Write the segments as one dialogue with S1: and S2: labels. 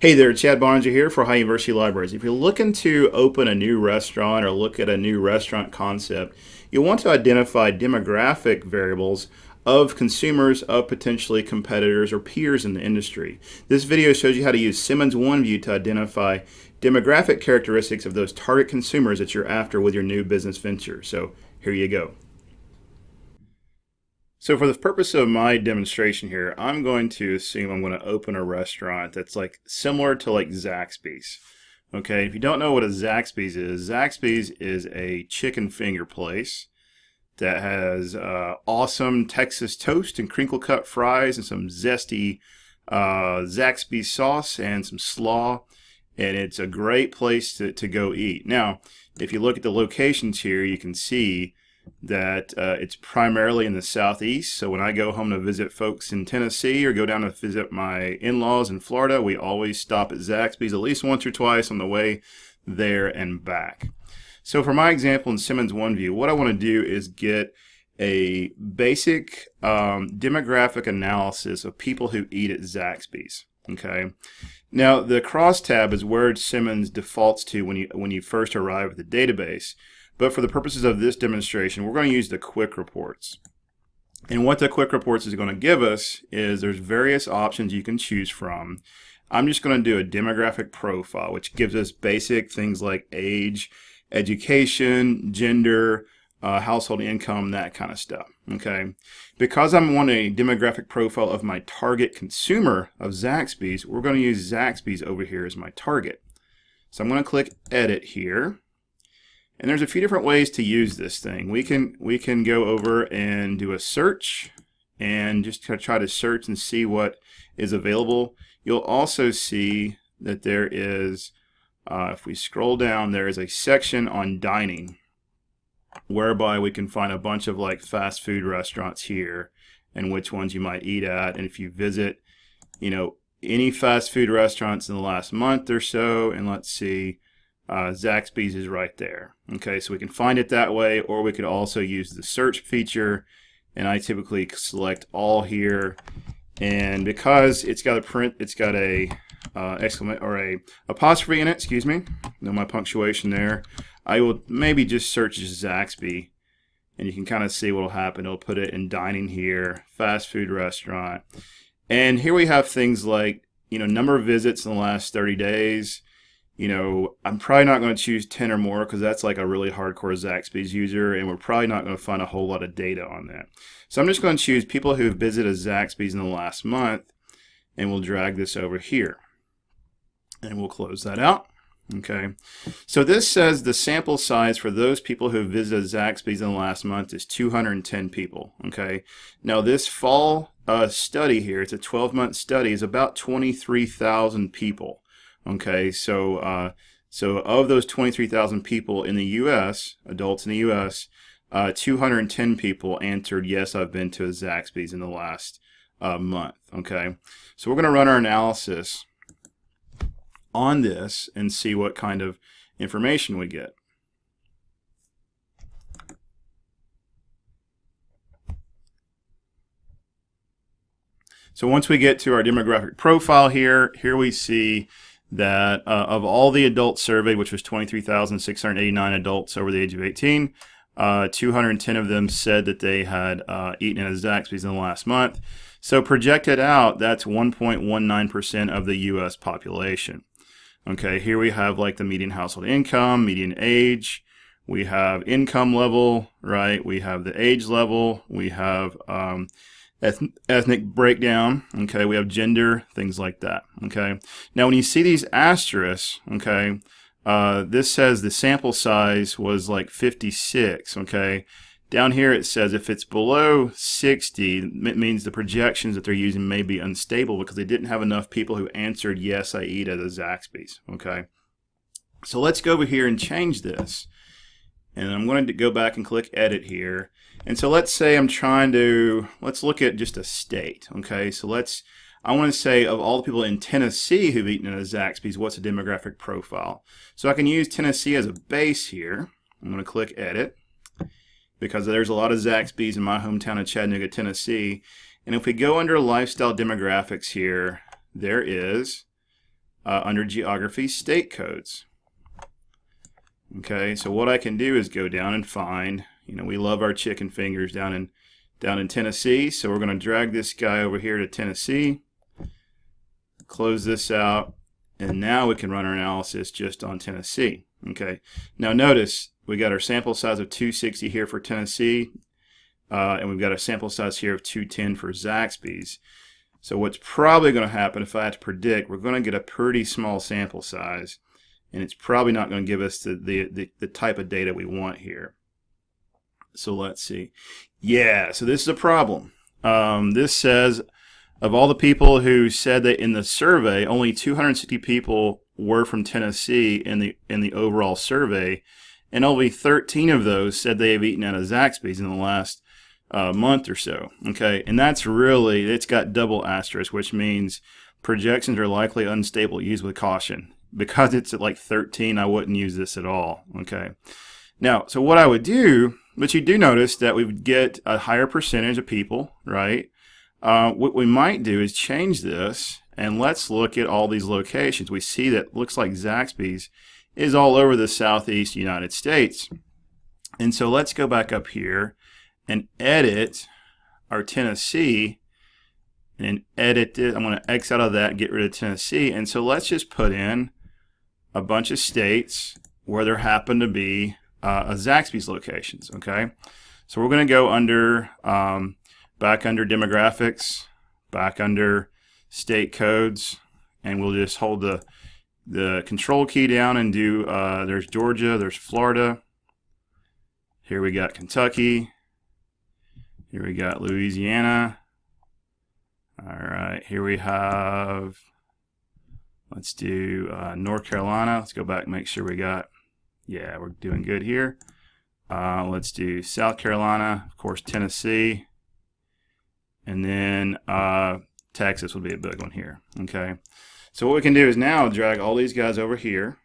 S1: Hey there, Chad Barnes here for High University Libraries. If you're looking to open a new restaurant or look at a new restaurant concept, you'll want to identify demographic variables of consumers of potentially competitors or peers in the industry. This video shows you how to use Simmons OneView to identify demographic characteristics of those target consumers that you're after with your new business venture. So here you go. So for the purpose of my demonstration here, I'm going to assume I'm going to open a restaurant that's like similar to like Zaxby's. Okay, if you don't know what a Zaxby's is, Zaxby's is a chicken finger place that has uh, awesome Texas toast and crinkle cut fries and some zesty uh, Zaxby's sauce and some slaw. And it's a great place to, to go eat. Now, if you look at the locations here, you can see that uh, it's primarily in the southeast. So when I go home to visit folks in Tennessee or go down to visit my in-laws in Florida, we always stop at Zaxby's at least once or twice on the way there and back. So for my example in Simmons OneView, what I want to do is get a basic um, demographic analysis of people who eat at Zaxby's. Okay. Now the crosstab is where Simmons defaults to when you when you first arrive at the database. But for the purposes of this demonstration, we're going to use the quick reports. And what the quick reports is going to give us is there's various options you can choose from. I'm just going to do a demographic profile, which gives us basic things like age, education, gender, uh, household income, that kind of stuff. Okay, because I'm wanting a demographic profile of my target consumer of Zaxby's, we're going to use Zaxby's over here as my target. So I'm going to click Edit here. And there's a few different ways to use this thing. We can we can go over and do a search and just try to search and see what is available. You'll also see that there is, uh, if we scroll down, there is a section on dining whereby we can find a bunch of like fast food restaurants here and which ones you might eat at. And if you visit, you know, any fast food restaurants in the last month or so, and let's see, uh, Zaxby's is right there. Okay, so we can find it that way, or we could also use the search feature, and I typically select all here. And because it's got a print, it's got a uh, exclamation or a apostrophe in it. Excuse me, no my punctuation there. I will maybe just search Zaxby, and you can kind of see what will happen. It'll put it in dining here, fast food restaurant, and here we have things like you know number of visits in the last 30 days you know, I'm probably not going to choose 10 or more because that's like a really hardcore Zaxby's user, and we're probably not going to find a whole lot of data on that. So I'm just going to choose people who have visited Zaxby's in the last month, and we'll drag this over here. And we'll close that out. Okay, so this says the sample size for those people who have visited Zaxby's in the last month is 210 people. Okay, now this fall uh, study here, it's a 12-month study, is about 23,000 people. Okay, so uh, so of those 23,000 people in the U.S., adults in the U.S., uh, 210 people answered yes, I've been to a Zaxby's in the last uh, month. Okay, so we're going to run our analysis on this and see what kind of information we get. So once we get to our demographic profile here, here we see that uh, of all the adults surveyed, which was 23,689 adults over the age of 18, uh, 210 of them said that they had uh, eaten at a Zaxby's in the last month. So projected out, that's 1.19% of the U.S. population. Okay, here we have like the median household income, median age, we have income level, right? We have the age level, we have um, ethnic breakdown, okay, we have gender, things like that, okay. Now when you see these asterisks, okay, uh, this says the sample size was like 56, okay. Down here it says if it's below 60, it means the projections that they're using may be unstable because they didn't have enough people who answered yes, I eat at a Zaxby's, okay. So let's go over here and change this. And I'm going to go back and click edit here. And so let's say I'm trying to, let's look at just a state. Okay, so let's, I want to say of all the people in Tennessee who've eaten at a Zaxby's, what's a demographic profile? So I can use Tennessee as a base here. I'm going to click edit because there's a lot of Zaxby's in my hometown of Chattanooga, Tennessee. And if we go under lifestyle demographics here, there is uh, under geography state codes. Okay, so what I can do is go down and find, you know, we love our chicken fingers down in down in Tennessee, so we're going to drag this guy over here to Tennessee, close this out, and now we can run our analysis just on Tennessee. Okay, now notice we got our sample size of 260 here for Tennessee, uh, and we've got a sample size here of 210 for Zaxby's. So what's probably going to happen if I had to predict, we're going to get a pretty small sample size and it's probably not going to give us the, the, the, the, type of data we want here. So let's see. Yeah, so this is a problem. Um, this says of all the people who said that in the survey, only 260 people were from Tennessee in the in the overall survey, and only 13 of those said they have eaten at a Zaxby's in the last uh, month or so. Okay, and that's really it's got double asterisk, which means projections are likely unstable. Use with caution. Because it's at like 13, I wouldn't use this at all. Okay. Now, so what I would do, but you do notice that we would get a higher percentage of people, right? Uh, what we might do is change this and let's look at all these locations. We see that looks like Zaxby's is all over the southeast United States. And so let's go back up here and edit our Tennessee and edit it. I'm going to X out of that, get rid of Tennessee. And so let's just put in a bunch of states where there happen to be uh, Zaxby's locations, okay? So we're going to go under, um, back under demographics, back under state codes, and we'll just hold the, the control key down and do, uh, there's Georgia, there's Florida, here we got Kentucky, here we got Louisiana. All right, here we have, let's do uh, North Carolina. Let's go back and make sure we got, yeah, we're doing good here. Uh, let's do South Carolina, of course, Tennessee. And then uh, Texas would be a big one here, okay? So what we can do is now drag all these guys over here.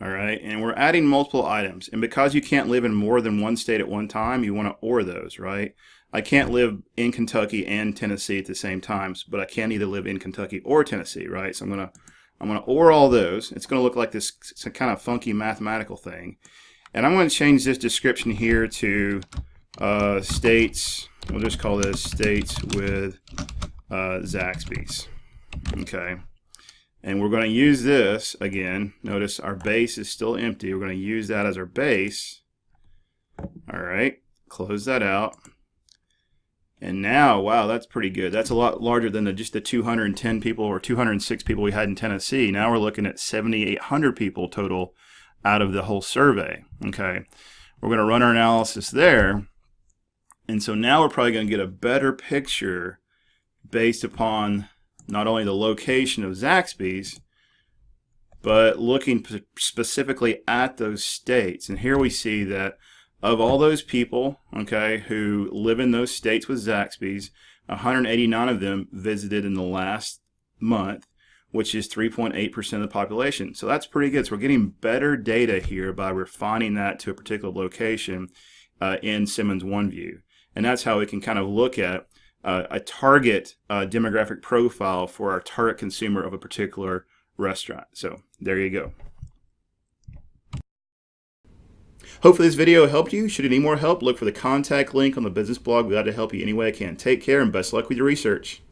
S1: All right, and we're adding multiple items. And because you can't live in more than one state at one time, you want to OR those, right? I can't live in Kentucky and Tennessee at the same times, but I can either live in Kentucky or Tennessee, right? So I'm gonna I'm gonna OR all those. It's gonna look like this kind of funky mathematical thing. And I'm gonna change this description here to uh, states, we'll just call this states with uh, Zaxby's. Okay. And we're going to use this again. Notice our base is still empty. We're going to use that as our base. All right, close that out. And now, wow, that's pretty good. That's a lot larger than the, just the 210 people or 206 people we had in Tennessee. Now we're looking at 7,800 people total out of the whole survey. Okay, we're going to run our analysis there. And so now we're probably going to get a better picture based upon not only the location of Zaxby's, but looking specifically at those states. And here we see that of all those people, okay, who live in those states with Zaxby's, 189 of them visited in the last month, which is 3.8% of the population. So that's pretty good. So we're getting better data here by refining that to a particular location uh, in Simmons OneView. And that's how we can kind of look at uh, a target uh, demographic profile for our target consumer of a particular restaurant. So there you go. Hopefully this video helped you. Should you need more help, look for the contact link on the business blog. We're glad to help you any way I can. Take care and best luck with your research.